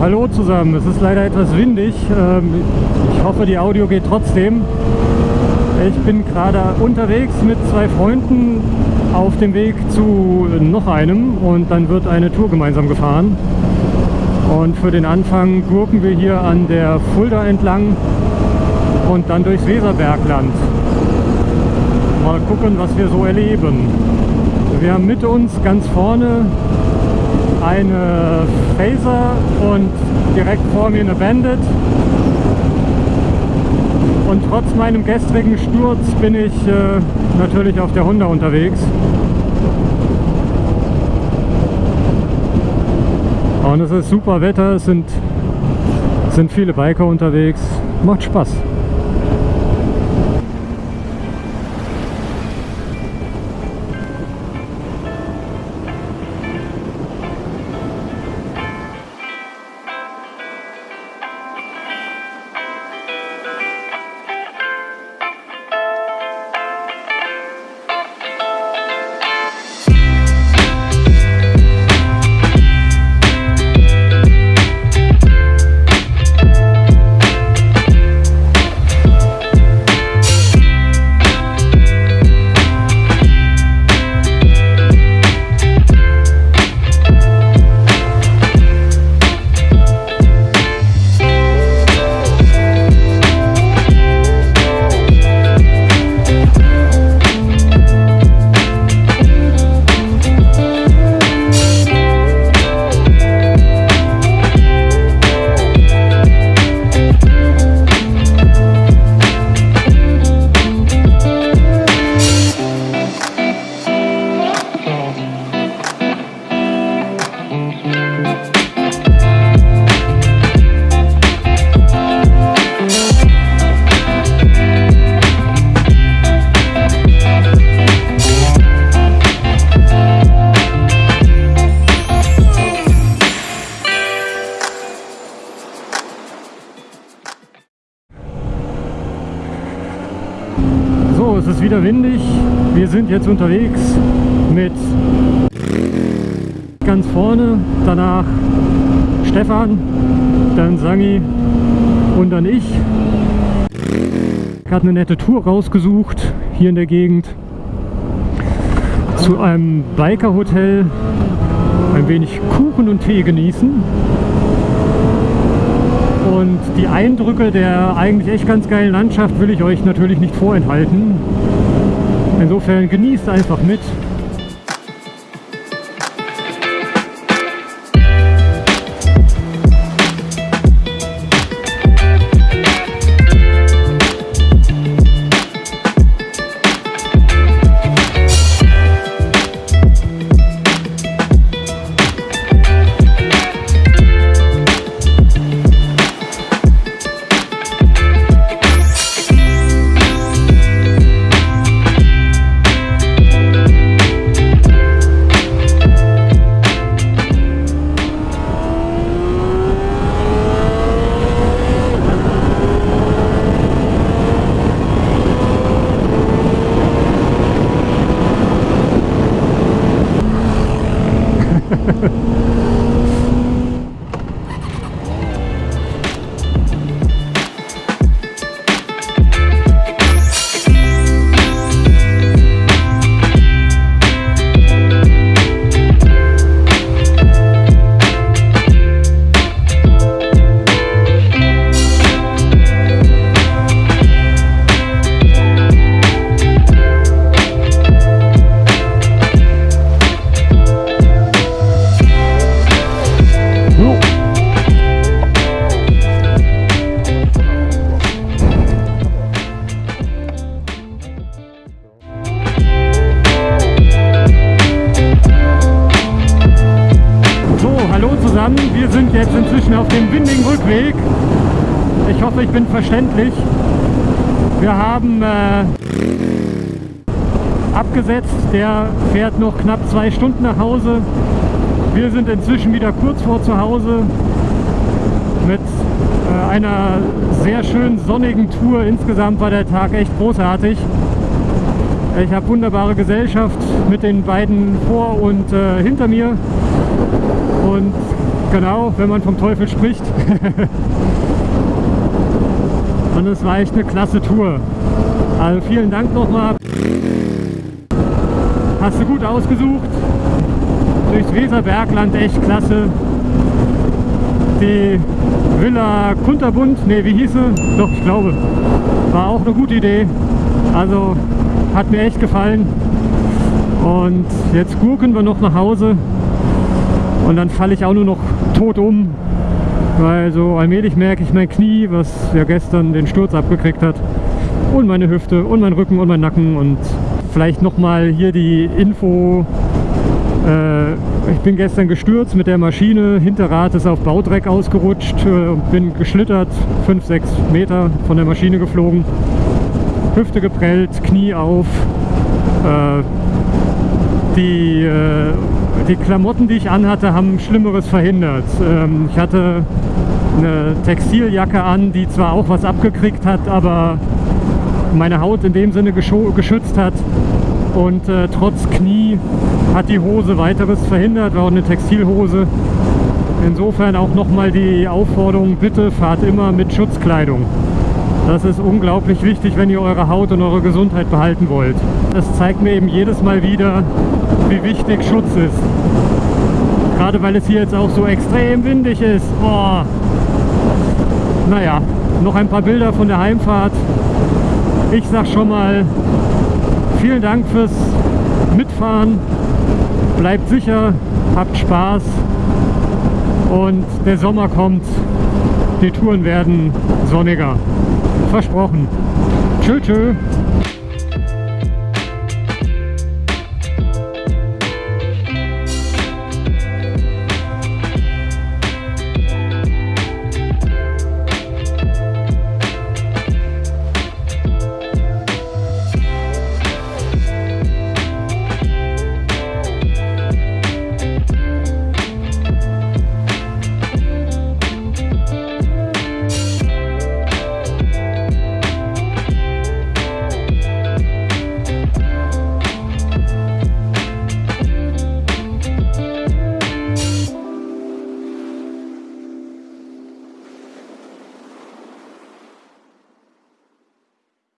hallo zusammen. Es ist leider etwas windig. Ähm, ich hoffe, die Audio geht trotzdem. Ich bin gerade unterwegs mit zwei Freunden auf dem Weg zu noch einem und dann wird eine Tour gemeinsam gefahren. Und für den Anfang gurken wir hier an der Fulda entlang und dann durchs Weserbergland. Mal gucken, was wir so erleben. Wir haben mit uns ganz vorne eine Phaser und direkt vor mir eine Bandit. Und trotz meinem gestrigen Sturz bin ich äh, natürlich auf der Honda unterwegs. Und es ist super Wetter, es sind, sind viele Biker unterwegs. Macht Spaß. Es ist wieder windig. Wir sind jetzt unterwegs mit ganz vorne, danach Stefan, dann Sangi und dann ich. Habe eine nette Tour rausgesucht hier in der Gegend zu einem Biker-Hotel, ein wenig Kuchen und Tee genießen und die Eindrücke der eigentlich echt ganz geilen Landschaft will ich euch natürlich nicht vorenthalten. Insofern genießt einfach mit. Hoffe, ich bin verständlich. Wir haben äh, abgesetzt, der fährt noch knapp zwei Stunden nach Hause. Wir sind inzwischen wieder kurz vor zu Hause mit äh, einer sehr schönen sonnigen Tour. Insgesamt war der Tag echt großartig. Ich habe wunderbare Gesellschaft mit den beiden vor und äh, hinter mir und Genau, wenn man vom Teufel spricht. Und es war echt eine klasse Tour. Also vielen Dank nochmal. Hast du gut ausgesucht. Durchs Weserbergland echt klasse. Die Villa Kunterbund, ne, wie hieß sie? Doch, ich glaube. War auch eine gute Idee. Also hat mir echt gefallen. Und jetzt gurken wir noch nach Hause. Und dann falle ich auch nur noch tot um. Weil so allmählich merke ich mein Knie, was ja gestern den Sturz abgekriegt hat. Und meine Hüfte und mein Rücken und mein Nacken. Und vielleicht nochmal hier die Info. Äh, ich bin gestern gestürzt mit der Maschine. Hinterrad ist auf Baudreck ausgerutscht. Äh, bin geschlittert, 5, 6 Meter von der Maschine geflogen. Hüfte geprellt, Knie auf. Äh, die, äh, die Klamotten, die ich anhatte, haben Schlimmeres verhindert. Ähm, ich hatte eine Textiljacke an, die zwar auch was abgekriegt hat, aber meine Haut in dem Sinne geschützt hat. Und äh, trotz Knie hat die Hose weiteres verhindert, war auch eine Textilhose. Insofern auch nochmal die Aufforderung, bitte fahrt immer mit Schutzkleidung. Das ist unglaublich wichtig, wenn ihr eure Haut und eure Gesundheit behalten wollt. Das zeigt mir eben jedes Mal wieder, wie wichtig Schutz ist. Gerade weil es hier jetzt auch so extrem windig ist. Oh. Naja, noch ein paar Bilder von der Heimfahrt. Ich sag schon mal, vielen Dank fürs Mitfahren. Bleibt sicher, habt Spaß und der Sommer kommt. Die Touren werden sonniger. Versprochen. Tschö, tschö.